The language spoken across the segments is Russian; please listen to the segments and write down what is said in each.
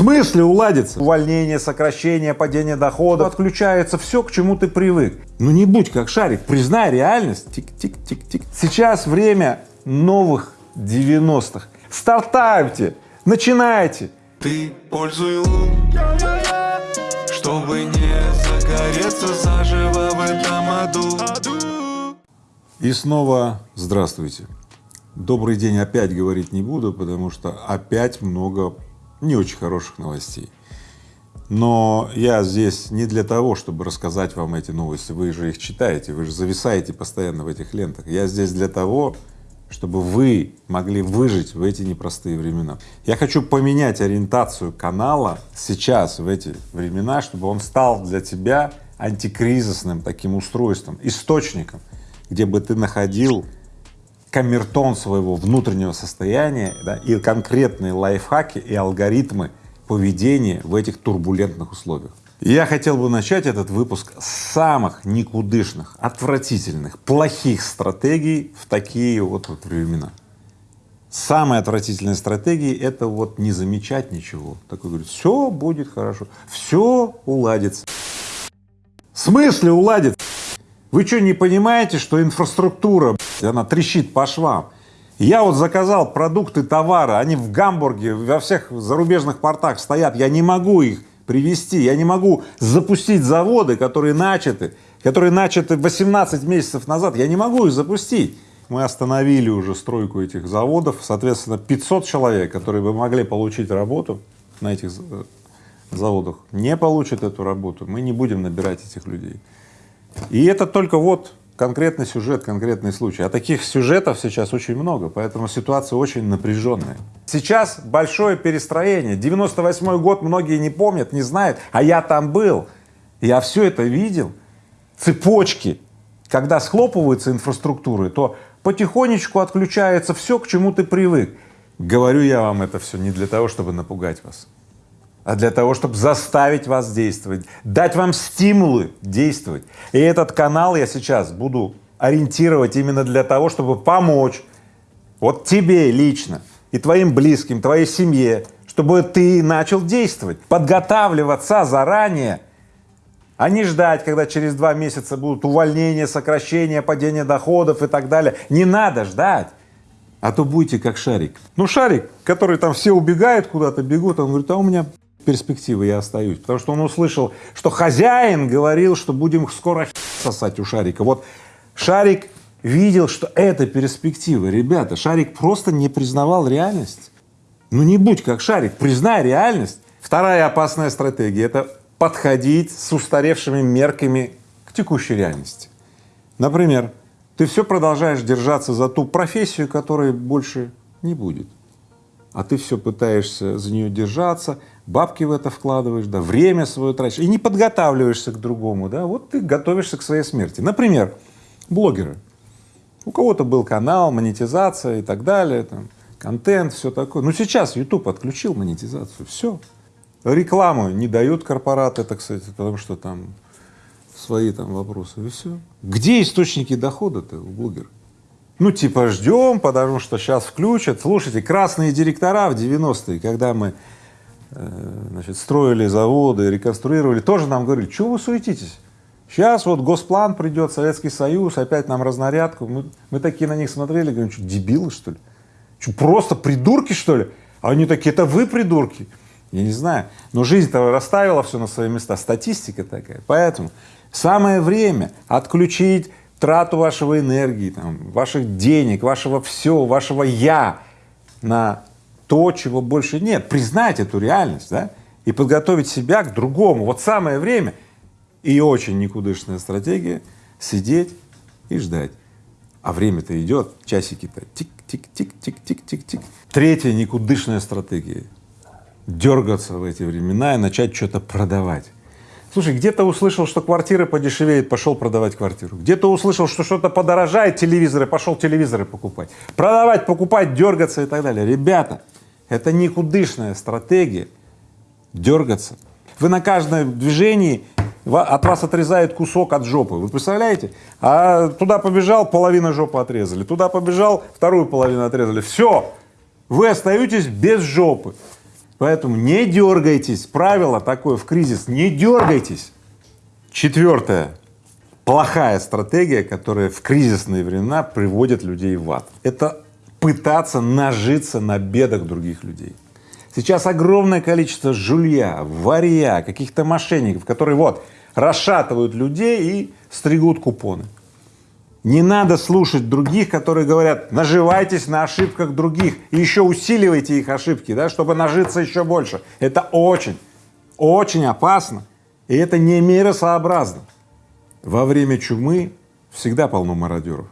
смысле уладится? Увольнение, сокращение, падение дохода, отключается все, к чему ты привык. Ну не будь как шарик, признай реальность. Тик-тик-тик-тик. Сейчас время новых 90-х. Стартапьте, начинайте. Ты пользуй лун, чтобы не загореться заживо в этом аду. И снова здравствуйте. Добрый день опять говорить не буду, потому что опять много не очень хороших новостей. Но я здесь не для того, чтобы рассказать вам эти новости, вы же их читаете, вы же зависаете постоянно в этих лентах. Я здесь для того, чтобы вы могли выжить в эти непростые времена. Я хочу поменять ориентацию канала сейчас, в эти времена, чтобы он стал для тебя антикризисным таким устройством, источником, где бы ты находил камертон своего внутреннего состояния да, и конкретные лайфхаки и алгоритмы поведения в этих турбулентных условиях. Я хотел бы начать этот выпуск с самых никудышных, отвратительных, плохих стратегий в такие вот, вот времена. Самая отвратительная стратегия — это вот не замечать ничего. Такой говорит, все будет хорошо, все уладится. В смысле уладится? Вы что, не понимаете, что инфраструктура, она трещит по швам? Я вот заказал продукты, товары, они в Гамбурге, во всех зарубежных портах стоят, я не могу их привести, я не могу запустить заводы, которые начаты, которые начаты 18 месяцев назад, я не могу их запустить. Мы остановили уже стройку этих заводов, соответственно, 500 человек, которые бы могли получить работу на этих заводах, не получат эту работу, мы не будем набирать этих людей. И это только вот конкретный сюжет, конкретный случай. А таких сюжетов сейчас очень много, поэтому ситуация очень напряженная. Сейчас большое перестроение. 98 год многие не помнят, не знают, а я там был. Я все это видел. Цепочки. Когда схлопываются инфраструктуры, то потихонечку отключается все, к чему ты привык. Говорю я вам это все не для того, чтобы напугать вас, а для того, чтобы заставить вас действовать, дать вам стимулы действовать. И этот канал я сейчас буду ориентировать именно для того, чтобы помочь вот тебе лично и твоим близким, твоей семье, чтобы ты начал действовать, подготавливаться заранее, а не ждать, когда через два месяца будут увольнения, сокращения, падение доходов и так далее. Не надо ждать, а то будете как шарик. Ну шарик, который там все убегают куда-то, бегут, он говорит, а у меня перспективы я остаюсь, потому что он услышал, что хозяин говорил, что будем скоро сосать у шарика. Вот шарик видел, что это перспектива. Ребята, шарик просто не признавал реальность. Ну не будь как шарик, признай реальность. Вторая опасная стратегия — это подходить с устаревшими мерками к текущей реальности. Например, ты все продолжаешь держаться за ту профессию, которой больше не будет, а ты все пытаешься за нее держаться, бабки в это вкладываешь, да, время свое тратишь и не подготавливаешься к другому, да, вот ты готовишься к своей смерти. Например, блогеры. У кого-то был канал, монетизация и так далее, там, контент, все такое. Ну сейчас YouTube отключил монетизацию, все. Рекламу не дают корпораты, это, кстати, потому что там свои там вопросы, и все. Где источники дохода-то у блогеров? Ну, типа ждем, потому что сейчас включат. Слушайте, красные директора в 90-е, когда мы Э, значит, строили заводы, реконструировали, тоже нам говорили, что вы суетитесь? Сейчас вот госплан придет, Советский Союз, опять нам разнарядку. Мы, мы такие на них смотрели, говорим, что дебилы что ли? Что, просто придурки что ли? А они такие, это вы придурки. Я не знаю, но жизнь-то расставила все на свои места, статистика такая. Поэтому самое время отключить трату вашего энергии, там, ваших денег, вашего всего, вашего «я» на то, чего больше нет, признать эту реальность, да, и подготовить себя к другому. Вот самое время и очень никудышная стратегия — сидеть и ждать. А время-то идет, часики-то тик-тик-тик-тик-тик-тик-тик. Третья никудышная стратегия — дергаться в эти времена и начать что-то продавать. Слушай, где-то услышал, что квартиры подешевеют, пошел продавать квартиру. Где-то услышал, что что-то подорожает, телевизоры, пошел телевизоры покупать. Продавать, покупать, дергаться и так далее. Ребята, это никудышная стратегия дергаться. Вы на каждом движении от вас отрезает кусок от жопы. Вы представляете? А туда побежал, половина жопы отрезали. Туда побежал, вторую половину отрезали. Все, вы остаетесь без жопы. Поэтому не дергайтесь, правило такое в кризис, не дергайтесь. Четвертое, плохая стратегия, которая в кризисные времена приводит людей в ад. Это пытаться нажиться на бедах других людей. Сейчас огромное количество жулья, варья, каких-то мошенников, которые вот расшатывают людей и стригут купоны. Не надо слушать других, которые говорят, наживайтесь на ошибках других и еще усиливайте их ошибки, да, чтобы нажиться еще больше. Это очень, очень опасно и это не миросообразно. Во время чумы всегда полно мародеров.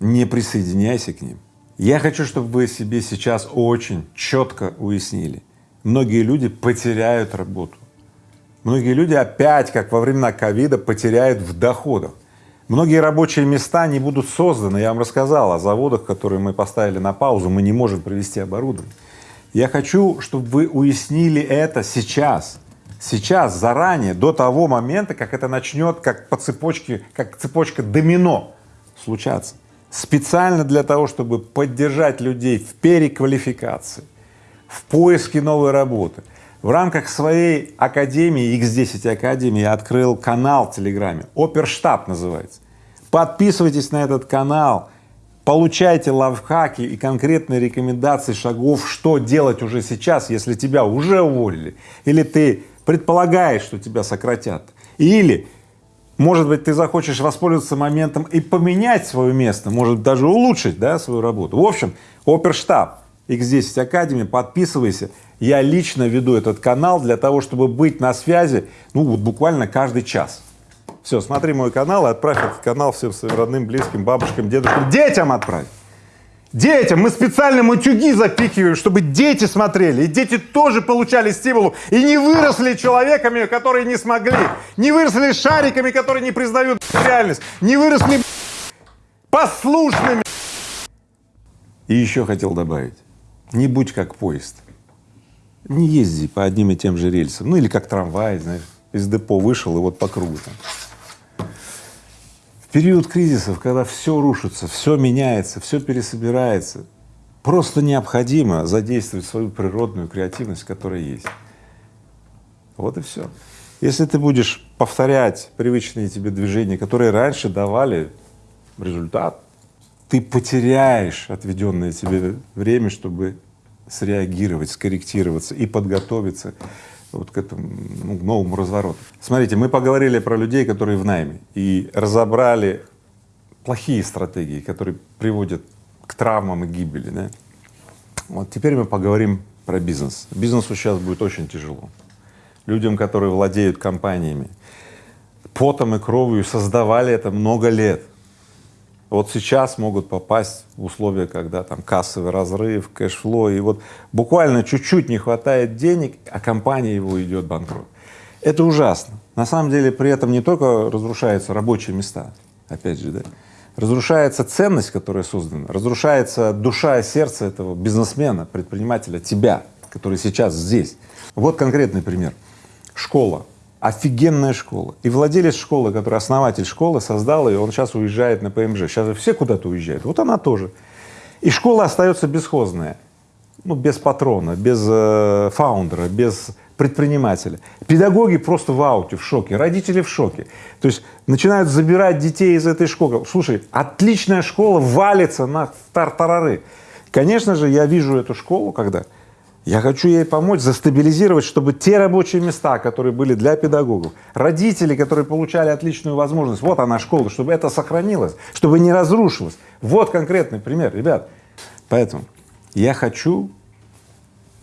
Не присоединяйся к ним. Я хочу, чтобы вы себе сейчас очень четко уяснили. Многие люди потеряют работу. Многие люди опять, как во времена ковида, потеряют в доходах. Многие рабочие места не будут созданы. Я вам рассказал о заводах, которые мы поставили на паузу, мы не можем привести оборудование. Я хочу, чтобы вы уяснили это сейчас, сейчас, заранее, до того момента, как это начнет, как по цепочке, как цепочка домино случаться специально для того, чтобы поддержать людей в переквалификации, в поиске новой работы. В рамках своей академии, X10 Академии, я открыл канал в Телеграме, Оперштаб называется. Подписывайтесь на этот канал, получайте лайфхаки и конкретные рекомендации шагов, что делать уже сейчас, если тебя уже уволили, или ты предполагаешь, что тебя сократят, или может быть, ты захочешь воспользоваться моментом и поменять свое место, может даже улучшить, да, свою работу. В общем, оперштаб X10 Academy, подписывайся. Я лично веду этот канал для того, чтобы быть на связи, ну, вот буквально каждый час. Все, смотри мой канал и отправь этот канал всем своим родным, близким, бабушкам, дедушкам, детям отправь. Детям! Мы специально матюги запихиваем, чтобы дети смотрели, и дети тоже получали стимул, и не выросли человеками, которые не смогли, не выросли шариками, которые не признают реальность, не выросли послушными. И еще хотел добавить, не будь как поезд, не езди по одним и тем же рельсам, ну или как трамвай, знаешь, из депо вышел и вот по кругу там период кризисов, когда все рушится, все меняется, все пересобирается, просто необходимо задействовать свою природную креативность, которая есть. Вот и все. Если ты будешь повторять привычные тебе движения, которые раньше давали результат, ты потеряешь отведенное тебе время, чтобы среагировать, скорректироваться и подготовиться вот к этому ну, новому развороту. Смотрите, мы поговорили про людей, которые в найме, и разобрали плохие стратегии, которые приводят к травмам и гибели. Да? Вот теперь мы поговорим про бизнес. Бизнесу сейчас будет очень тяжело. Людям, которые владеют компаниями, потом и кровью создавали это много лет, вот сейчас могут попасть в условия, когда там кассовый разрыв, кэшфло, и вот буквально чуть-чуть не хватает денег, а компания его идет банкрот. Это ужасно. На самом деле при этом не только разрушаются рабочие места, опять же, да, разрушается ценность, которая создана, разрушается душа и сердце этого бизнесмена, предпринимателя, тебя, который сейчас здесь. Вот конкретный пример. Школа офигенная школа. И владелец школы, который основатель школы, создал ее, он сейчас уезжает на ПМЖ. Сейчас все куда-то уезжают, вот она тоже. И школа остается бесхозная, ну, без патрона, без э, фаундера, без предпринимателя. Педагоги просто в ауте, в шоке, родители в шоке. То есть начинают забирать детей из этой школы. Слушай, отличная школа валится на тартарары. Конечно же, я вижу эту школу, когда я хочу ей помочь застабилизировать, чтобы те рабочие места, которые были для педагогов, родители, которые получали отличную возможность, вот она школа, чтобы это сохранилось, чтобы не разрушилось. Вот конкретный пример, ребят. Поэтому я хочу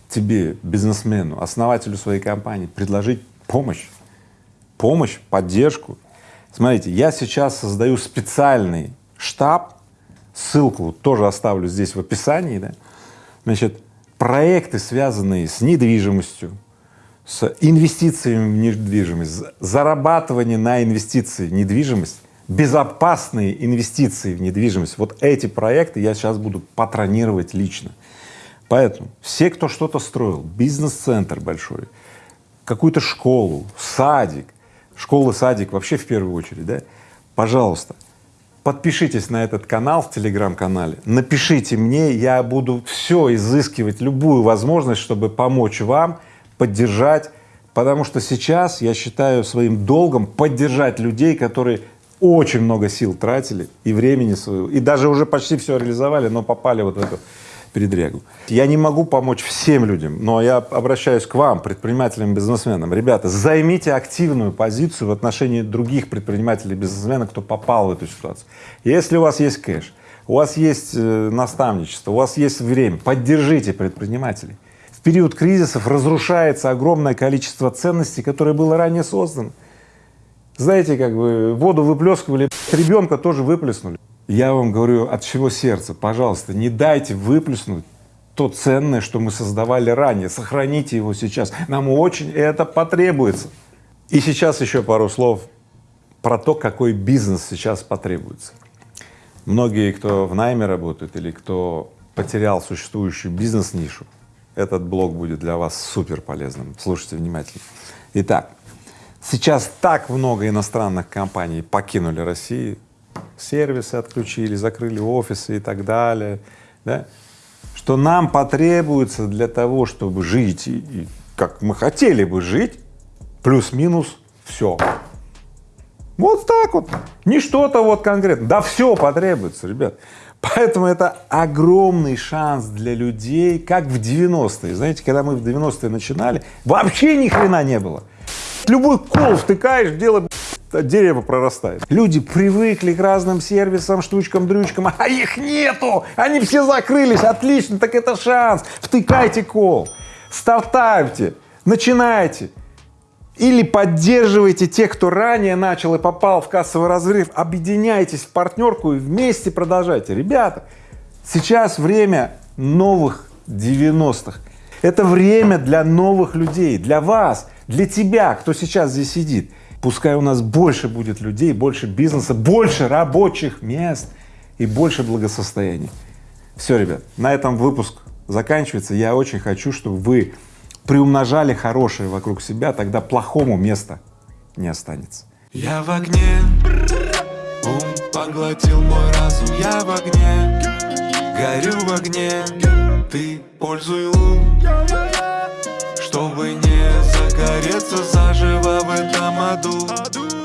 тебе, бизнесмену, основателю своей компании, предложить помощь, помощь, поддержку. Смотрите, я сейчас создаю специальный штаб, ссылку тоже оставлю здесь в описании, да, значит, проекты, связанные с недвижимостью, с инвестициями в недвижимость, зарабатывание на инвестиции в недвижимость, безопасные инвестиции в недвижимость, вот эти проекты я сейчас буду патронировать лично. Поэтому все, кто что-то строил, бизнес-центр большой, какую-то школу, садик, школа, садик вообще в первую очередь, да, пожалуйста, подпишитесь на этот канал в телеграм-канале, напишите мне, я буду все изыскивать, любую возможность, чтобы помочь вам, поддержать, потому что сейчас я считаю своим долгом поддержать людей, которые очень много сил тратили и времени своего, и даже уже почти все реализовали, но попали вот в эту передрягу. Я не могу помочь всем людям, но я обращаюсь к вам, предпринимателям, бизнесменам. Ребята, займите активную позицию в отношении других предпринимателей, бизнесменов, кто попал в эту ситуацию. Если у вас есть кэш, у вас есть э, наставничество, у вас есть время, поддержите предпринимателей. В период кризисов разрушается огромное количество ценностей, которые было ранее создано. Знаете, как бы воду выплескивали, ребенка тоже выплеснули. Я вам говорю от всего сердца, пожалуйста, не дайте выплеснуть то ценное, что мы создавали ранее, сохраните его сейчас, нам очень это потребуется. И сейчас еще пару слов про то, какой бизнес сейчас потребуется. Многие, кто в найме работает или кто потерял существующую бизнес-нишу, этот блог будет для вас супер полезным. Слушайте внимательно. Итак, сейчас так много иностранных компаний покинули Россию, сервисы отключили, закрыли офисы и так далее, да, что нам потребуется для того, чтобы жить, и, и как мы хотели бы жить, плюс-минус все. Вот так вот, не что-то вот конкретно, да все потребуется, ребят. Поэтому это огромный шанс для людей, как в 90-е. Знаете, когда мы в 90-е начинали, вообще ни хрена не было. Любой кол втыкаешь, дело дерево прорастает. Люди привыкли к разным сервисам, штучкам, дрючкам, а их нету, они все закрылись, отлично, так это шанс, втыкайте кол, стартапьте, начинайте. Или поддерживайте тех, кто ранее начал и попал в кассовый разрыв, объединяйтесь в партнерку и вместе продолжайте. Ребята, сейчас время новых 90-х. Это время для новых людей, для вас, для тебя, кто сейчас здесь сидит. Пускай у нас больше будет людей, больше бизнеса, больше рабочих мест и больше благосостояния. Все, ребят, на этом выпуск заканчивается. Я очень хочу, чтобы вы приумножали хорошее вокруг себя, тогда плохому места не останется. Я в огне, ум поглотил мой разум, я в огне, горю в огне, ты пользуй ум, чтобы не загореться заживо в этом аду.